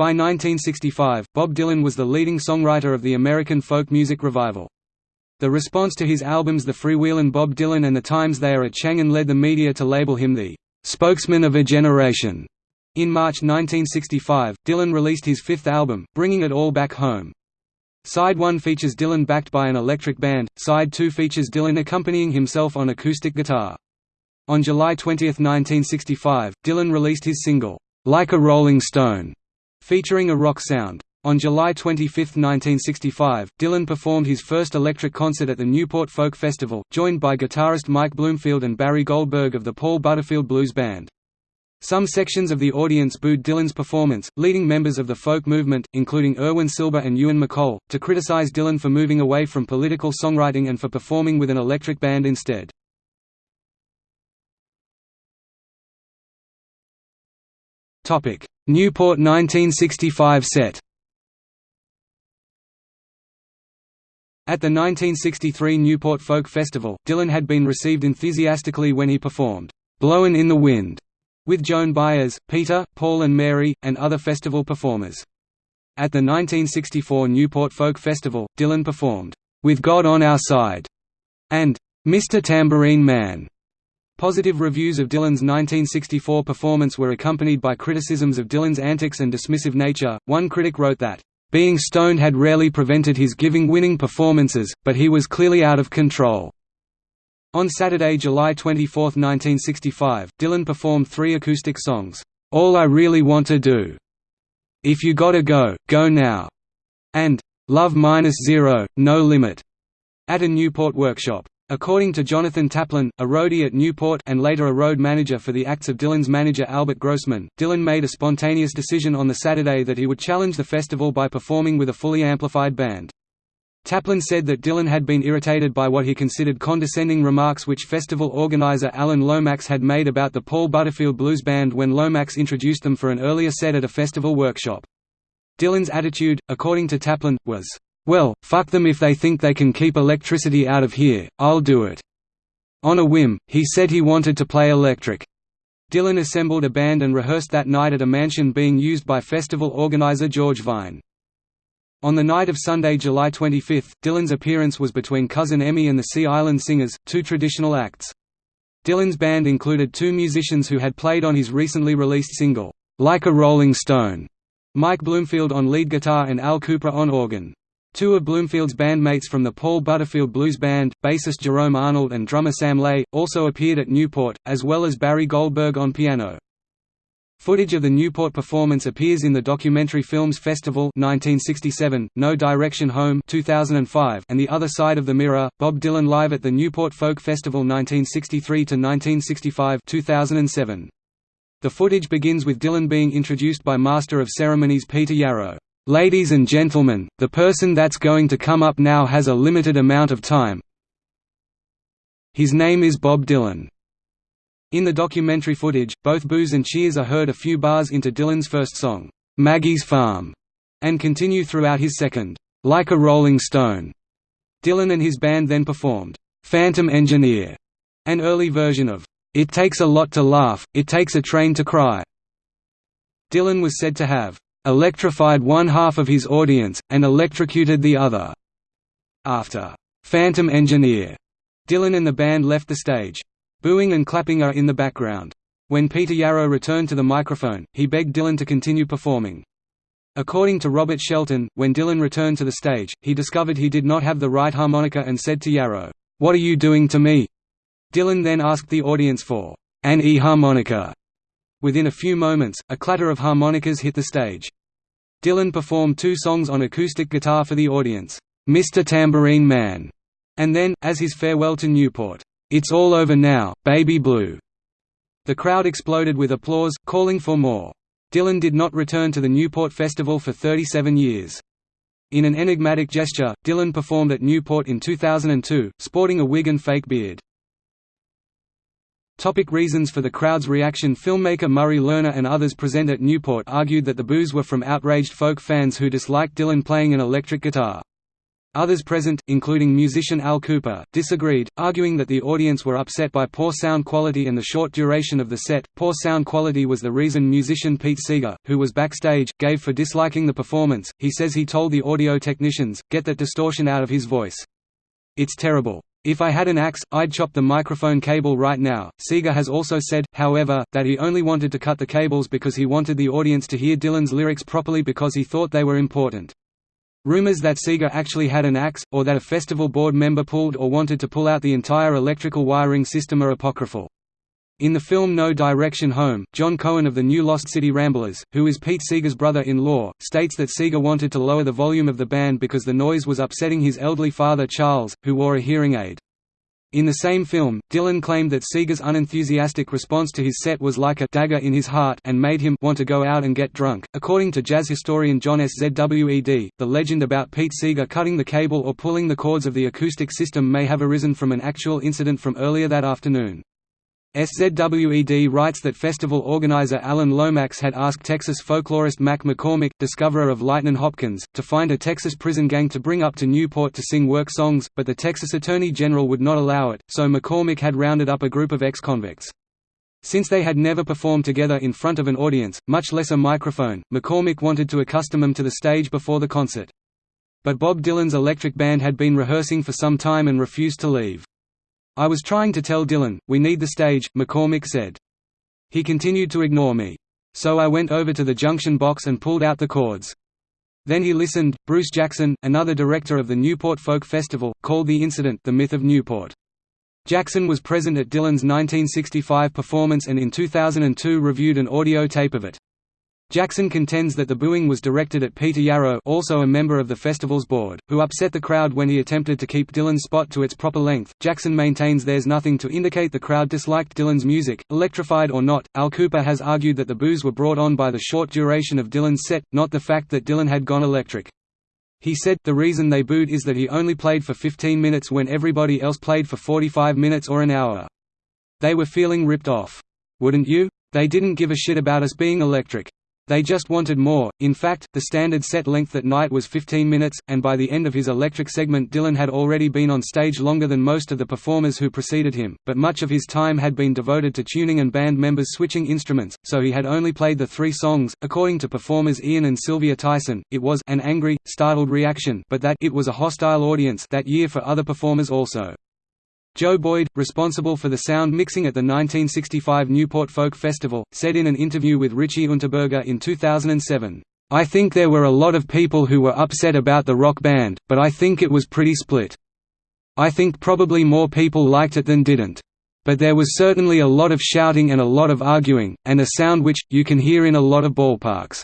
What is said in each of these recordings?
By 1965, Bob Dylan was the leading songwriter of the American folk music revival. The response to his albums The Freewheelin' Bob Dylan and The Times They Are a Changin' led the media to label him the "...spokesman of a generation." In March 1965, Dylan released his fifth album, Bringing It All Back Home. Side 1 features Dylan backed by an electric band, Side 2 features Dylan accompanying himself on acoustic guitar. On July 20, 1965, Dylan released his single, "'Like a Rolling Stone' featuring a rock sound. On July 25, 1965, Dylan performed his first electric concert at the Newport Folk Festival, joined by guitarist Mike Bloomfield and Barry Goldberg of the Paul Butterfield Blues Band. Some sections of the audience booed Dylan's performance, leading members of the folk movement, including Irwin Silber and Ewan MacColl, to criticize Dylan for moving away from political songwriting and for performing with an electric band instead. Newport 1965 set At the 1963 Newport Folk Festival, Dylan had been received enthusiastically when he performed, "'Blowin' in the Wind' with Joan Baez, Peter, Paul and Mary, and other festival performers. At the 1964 Newport Folk Festival, Dylan performed, "'With God on Our Side' and "'Mr. Tambourine Man' Positive reviews of Dylan's 1964 performance were accompanied by criticisms of Dylan's antics and dismissive nature. One critic wrote that, being stoned had rarely prevented his giving winning performances, but he was clearly out of control. On Saturday, July 24, 1965, Dylan performed three acoustic songs, All I Really Want to Do, If You Gotta Go, Go Now, and Love Minus Zero, No Limit, at a Newport workshop. According to Jonathan Taplin, a roadie at Newport and later a road manager for the acts of Dylan's manager Albert Grossman, Dylan made a spontaneous decision on the Saturday that he would challenge the festival by performing with a fully amplified band. Taplin said that Dylan had been irritated by what he considered condescending remarks which festival organizer Alan Lomax had made about the Paul Butterfield Blues Band when Lomax introduced them for an earlier set at a festival workshop. Dylan's attitude, according to Taplin, was, well, fuck them if they think they can keep electricity out of here, I'll do it. On a whim, he said he wanted to play electric. Dylan assembled a band and rehearsed that night at a mansion being used by festival organizer George Wein. On the night of Sunday, July 25, Dylan's appearance was between Cousin Emmy and the Sea Island Singers, two traditional acts. Dylan's band included two musicians who had played on his recently released single, Like a Rolling Stone, Mike Bloomfield on lead guitar and Al Kooper on organ. Two of Bloomfield's bandmates from the Paul Butterfield Blues Band, bassist Jerome Arnold and drummer Sam Lay, also appeared at Newport, as well as Barry Goldberg on piano. Footage of the Newport performance appears in the documentary Films Festival 1967, No Direction Home 2005, and The Other Side of the Mirror, Bob Dylan Live at the Newport Folk Festival 1963–1965 2007. The footage begins with Dylan being introduced by Master of Ceremonies Peter Yarrow. Ladies and gentlemen, the person that's going to come up now has a limited amount of time. His name is Bob Dylan. In the documentary footage, both boos and cheers are heard a few bars into Dylan's first song, Maggie's Farm, and continue throughout his second, Like a Rolling Stone. Dylan and his band then performed, Phantom Engineer, an early version of, It Takes a Lot to Laugh, It Takes a Train to Cry. Dylan was said to have electrified one half of his audience, and electrocuted the other. After Phantom Engineer, Dylan and the band left the stage. Booing and clapping are in the background. When Peter Yarrow returned to the microphone, he begged Dylan to continue performing. According to Robert Shelton, when Dylan returned to the stage, he discovered he did not have the right harmonica and said to Yarrow, "'What are you doing to me?' Dylan then asked the audience for an E-harmonica. Within a few moments, a clatter of harmonicas hit the stage. Dylan performed two songs on acoustic guitar for the audience, "'Mr. Tambourine Man' and then, as his farewell to Newport, "'It's All Over Now, Baby Blue'". The crowd exploded with applause, calling for more. Dylan did not return to the Newport Festival for 37 years. In an enigmatic gesture, Dylan performed at Newport in 2002, sporting a wig and fake beard. Topic reasons for the crowd's reaction Filmmaker Murray Lerner and others present at Newport argued that the boos were from outraged folk fans who disliked Dylan playing an electric guitar. Others present, including musician Al Kooper, disagreed, arguing that the audience were upset by poor sound quality and the short duration of the set. Poor sound quality was the reason musician Pete Seeger, who was backstage, gave for disliking the performance. He says he told the audio technicians, get that distortion out of his voice. It's terrible. If I had an axe, I'd chop the microphone cable right now. Seeger has also said, however, that he only wanted to cut the cables because he wanted the audience to hear Dylan's lyrics properly because he thought they were important. Rumors that Seeger actually had an axe, or that a festival board member pulled or wanted to pull out the entire electrical wiring system are apocryphal. In the film No Direction Home, John Cohen of the New Lost City Ramblers, who is Pete Seeger's brother-in-law, states that Seeger wanted to lower the volume of the band because the noise was upsetting his elderly father Charles, who wore a hearing aid. In the same film, Dylan claimed that Seeger's unenthusiastic response to his set was like a dagger in his heart and made him want to go out and get drunk. According to jazz historian John S. Szwed, the legend about Pete Seeger cutting the cable or pulling the cords of the acoustic system may have arisen from an actual incident from earlier that afternoon. SZWED writes that festival organizer Alan Lomax had asked Texas folklorist Mack McCormick, discoverer of Lightnin' Hopkins, to find a Texas prison gang to bring up to Newport to sing work songs, but the Texas Attorney General would not allow it, so McCormick had rounded up a group of ex-convicts. Since they had never performed together in front of an audience, much less a microphone, McCormick wanted to accustom them to the stage before the concert. But Bob Dylan's electric band had been rehearsing for some time and refused to leave. I was trying to tell Dylan, we need the stage, McCormick said. He continued to ignore me. So I went over to the junction box and pulled out the cords. Then he listened. Bruce Jackson, another director of the Newport Folk Festival, called the incident the myth of Newport. Jackson was present at Dylan's 1965 performance and in 2002 reviewed an audio tape of it. Jackson contends that the booing was directed at Peter Yarrow also a member of the festival's board, who upset the crowd when he attempted to keep Dylan's spot to its proper length. Jackson maintains there's nothing to indicate the crowd disliked Dylan's music, electrified or not. Al Kooper has argued that the boos were brought on by the short duration of Dylan's set, not the fact that Dylan had gone electric. He said, the reason they booed is that he only played for 15 minutes when everybody else played for 45 minutes or an hour. They were feeling ripped off. Wouldn't you? They didn't give a shit about us being electric. They just wanted more. In fact, the standard set length that night was 15 minutes, and by the end of his electric segment, Dylan had already been on stage longer than most of the performers who preceded him, but much of his time had been devoted to tuning and band members switching instruments, so he had only played the three songs. According to performers Ian and Sylvia Tyson, it was an angry, startled reaction, but that it was a hostile audience that year for other performers also. Joe Boyd, responsible for the sound mixing at the 1965 Newport Folk Festival, said in an interview with Richie Unterberger in 2007, "...I think there were a lot of people who were upset about the rock band, but I think it was pretty split. I think probably more people liked it than didn't. But there was certainly a lot of shouting and a lot of arguing, and a sound which, you can hear in a lot of ballparks.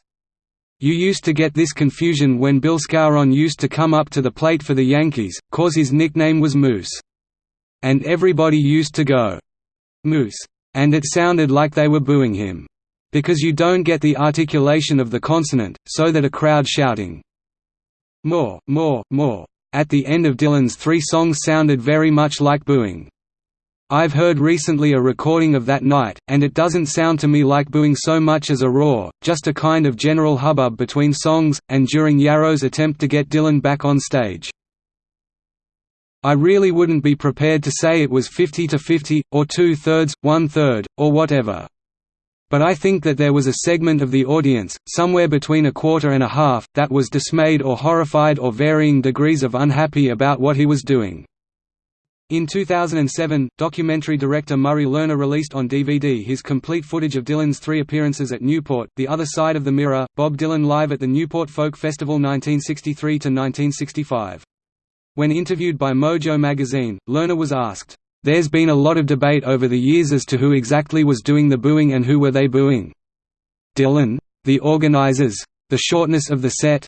You used to get this confusion when Bill Skowron used to come up to the plate for the Yankees, cause his nickname was Moose. And everybody used to go, Moose. And it sounded like they were booing him. Because you don't get the articulation of the consonant, so that a crowd shouting, more, more, more, at the end of Dylan's three songs sounded very much like booing. I've heard recently a recording of that night, and it doesn't sound to me like booing so much as a roar, just a kind of general hubbub between songs, and during Yarrow's attempt to get Dylan back on stage. I really wouldn't be prepared to say it was 50 to 50, or two-thirds, one-third, or whatever. But I think that there was a segment of the audience, somewhere between a quarter and a half, that was dismayed or horrified or varying degrees of unhappy about what he was doing. In 2007, documentary director Murray Lerner released on DVD his complete footage of Dylan's three appearances at Newport, The Other Side of the Mirror, Bob Dylan Live at the Newport Folk Festival 1963–1965. When interviewed by Mojo magazine, Lerner was asked, "'There's been a lot of debate over the years as to who exactly was doing the booing and who were they booing? Dylan? The organizers? The shortness of the set?'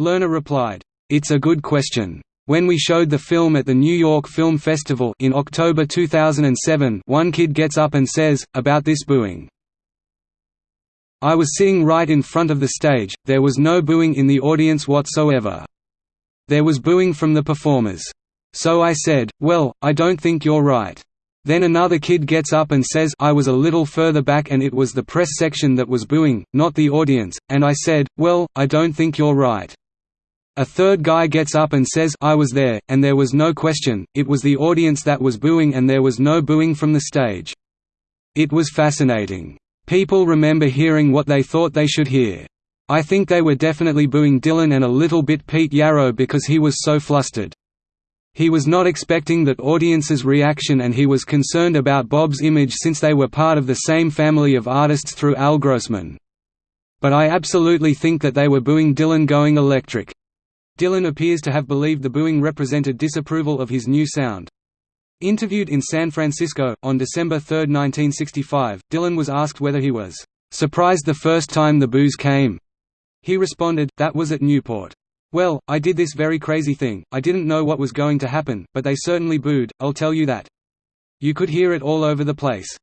Lerner replied, "'It's a good question. When we showed the film at the New York Film Festival in October 2007 one kid gets up and says, about this booing. I was sitting right in front of the stage, there was no booing in the audience whatsoever. There was booing from the performers. So I said, well, I don't think you're right. Then another kid gets up and says I was a little further back and it was the press section that was booing, not the audience, and I said, well, I don't think you're right. A third guy gets up and says I was there, and there was no question, it was the audience that was booing and there was no booing from the stage. It was fascinating. People remember hearing what they thought they should hear. I think they were definitely booing Dylan and a little bit Pete Yarrow because he was so flustered. He was not expecting that audience's reaction and he was concerned about Bob's image since they were part of the same family of artists through Al Grossman. But I absolutely think that they were booing Dylan going electric. Dylan appears to have believed the booing represented disapproval of his new sound. Interviewed in San Francisco, on December 3, 1965, Dylan was asked whether he was "...surprised the first time the boos came." He responded, that was at Newport. Well, I did this very crazy thing, I didn't know what was going to happen, but they certainly booed, I'll tell you that. You could hear it all over the place.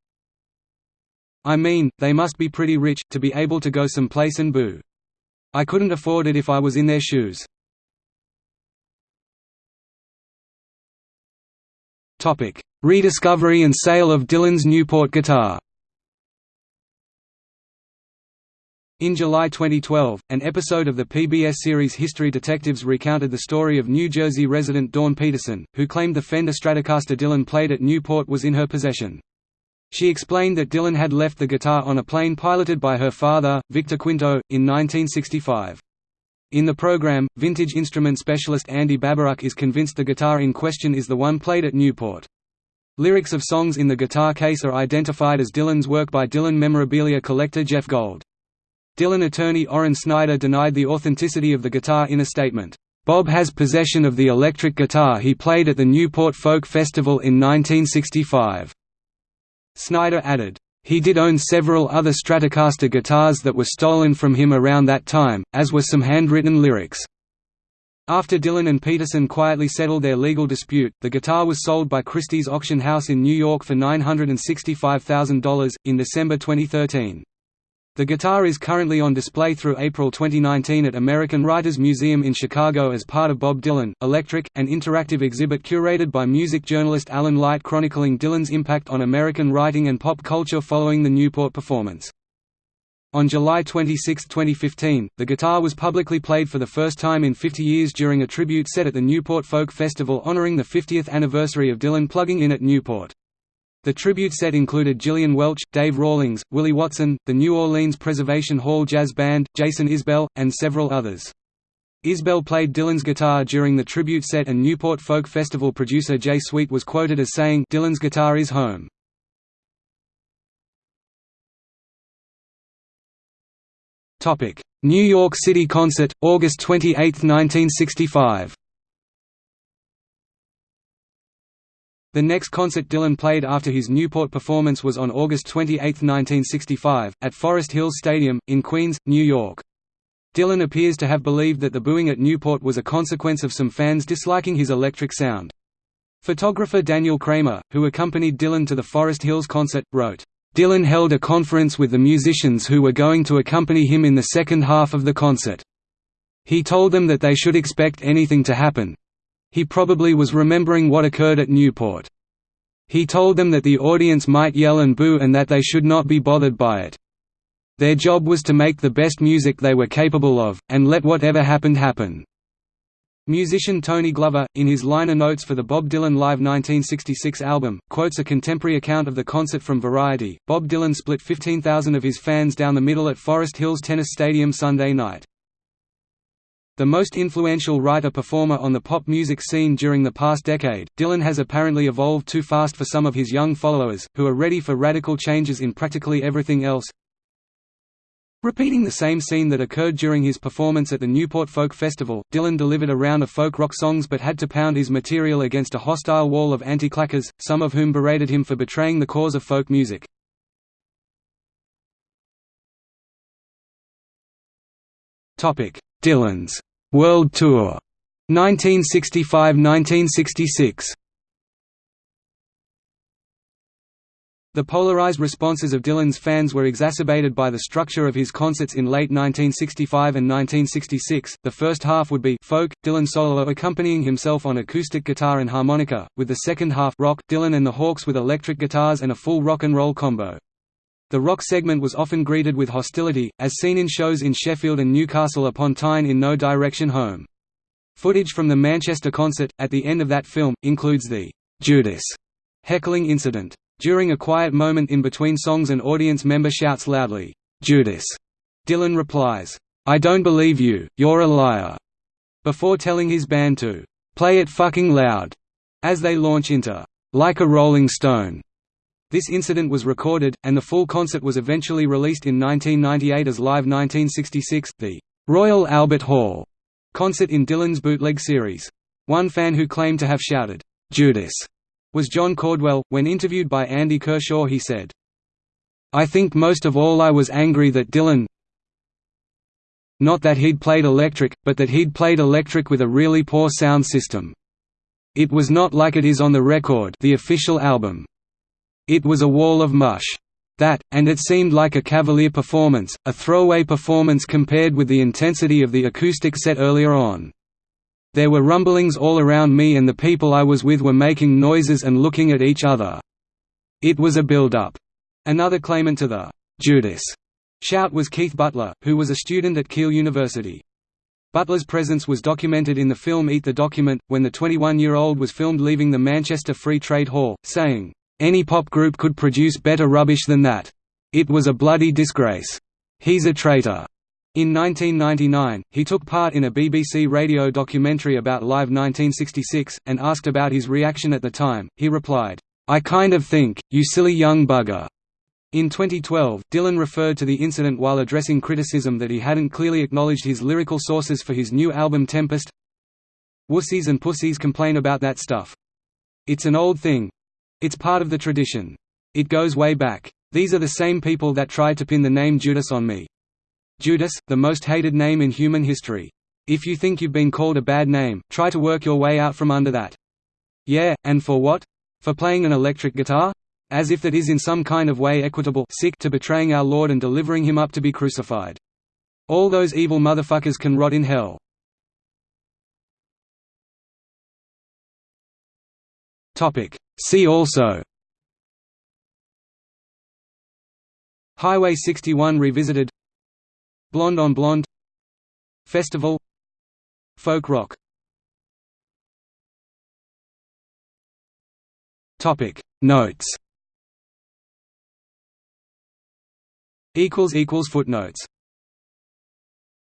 I mean, they must be pretty rich, to be able to go someplace and boo. I couldn't afford it if I was in their shoes. Rediscovery and sale of Dylan's Newport guitar. In July 2012, an episode of the PBS series History Detectives recounted the story of New Jersey resident Dawn Peterson, who claimed the Fender Stratocaster Dylan played at Newport was in her possession. She explained that Dylan had left the guitar on a plane piloted by her father, Victor Quinto, in 1965. In the program, vintage instrument specialist Andy Babiuk is convinced the guitar in question is the one played at Newport. Lyrics of songs in the guitar case are identified as Dylan's work by Dylan memorabilia collector Jeff Gold. Dylan attorney Orin Snyder denied the authenticity of the guitar in a statement. Bob has possession of the electric guitar he played at the Newport Folk Festival in 1965. Snyder added, he did own several other Stratocaster guitars that were stolen from him around that time, as were some handwritten lyrics. After Dylan and Peterson quietly settled their legal dispute, the guitar was sold by Christie's auction house in New York for $965,000, in December 2013. The guitar is currently on display through April 2019 at American Writers Museum in Chicago as part of Bob Dylan, Electric, an interactive exhibit curated by music journalist Alan Light chronicling Dylan's impact on American writing and pop culture following the Newport performance. On July 26, 2015, the guitar was publicly played for the first time in 50 years during a tribute set at the Newport Folk Festival honoring the 50th anniversary of Dylan plugging in at Newport. The tribute set included Gillian Welch, Dave Rawlings, Willie Watson, the New Orleans Preservation Hall Jazz Band, Jason Isbell, and several others. Isbell played Dylan's guitar during the tribute set and Newport Folk Festival producer Jay Sweet was quoted as saying, Dylan's guitar is home. New York City concert, August 28, 1965 The next concert Dylan played after his Newport performance was on August 28, 1965, at Forest Hills Stadium, in Queens, New York. Dylan appears to have believed that the booing at Newport was a consequence of some fans disliking his electric sound. Photographer Daniel Kramer, who accompanied Dylan to the Forest Hills concert, wrote, Dylan held a conference with the musicians who were going to accompany him in the second half of the concert. He told them that they should expect anything to happen, he probably was remembering what occurred at Newport. He told them that the audience might yell and boo and that they should not be bothered by it. Their job was to make the best music they were capable of, and let whatever happened happen. Musician Tony Glover, in his liner notes for the Bob Dylan Live 1966 album, quotes a contemporary account of the concert from Variety. Bob Dylan split 15,000 of his fans down the middle at Forest Hills Tennis Stadium Sunday night. The most influential writer-performer on the pop music scene during the past decade, Dylan has apparently evolved too fast for some of his young followers, who are ready for radical changes in practically everything else. Repeating the same scene that occurred during his performance at the Newport Folk Festival, Dylan delivered a round of folk rock songs but had to pound his material against a hostile wall of anti-claquers, some of whom berated him for betraying the cause of folk music. Dylan's World Tour 1965–1966 The polarized responses of Dylan's fans were exacerbated by the structure of his concerts in late 1965 and 1966. The first half would be folk, Dylan solo accompanying himself on acoustic guitar and harmonica, with the second half rock, Dylan and the Hawks with electric guitars and a full rock and roll combo. The rock segment was often greeted with hostility, as seen in shows in Sheffield and Newcastle upon Tyne in No Direction Home. Footage from the Manchester concert, at the end of that film, includes the Judas heckling incident. During a quiet moment in between songs an audience member shouts loudly, Judas. Dylan replies, I don't believe you, you're a liar, before telling his band to play it fucking loud as they launch into Like a Rolling Stone. This incident was recorded, and the full concert was eventually released in 1998 as Live 1966, the Royal Albert Hall concert in Dylan's bootleg series. One fan who claimed to have shouted, Judas, was John Cordwell. When interviewed by Andy Kershaw, he said, I think most of all I was angry that Dylan not that he'd played electric, but that he'd played electric with a really poor sound system. It was not like it is on the record the official album. It was a wall of mush. That, and it seemed like a cavalier performance, a throwaway performance compared with the intensity of the acoustic set earlier on. There were rumblings all around me and the people I was with were making noises and looking at each other. It was a build-up. Another claimant to the Judas shout was Keith Butler, who was a student at Keele University. Butler's presence was documented in the film Eat the Document, when the 21-year-old was filmed leaving the Manchester Free Trade Hall, saying, "'Any pop group could produce better rubbish than that. It was a bloody disgrace. He's a traitor." In 1999, he took part in a BBC radio documentary about Live 1966, and asked about his reaction at the time, he replied, "'I kind of think, you silly young bugger." In 2012, Dylan referred to the incident while addressing criticism that he hadn't clearly acknowledged his lyrical sources for his new album Tempest. Wussies and pussies complain about that stuff. It's an old thing. It's part of the tradition. It goes way back. These are the same people that tried to pin the name Judas on me. Judas, the most hated name in human history. If you think you've been called a bad name, try to work your way out from under that. Yeah, and for what? For playing an electric guitar? As if that is in some kind of way equitable sick to betraying our Lord and delivering him up to be crucified. All those evil motherfuckers can rot in hell. See also. Highway 61 Revisited. Blonde on Blonde. Festival. Folk rock. Topic. Notes. Equals equals Footnotes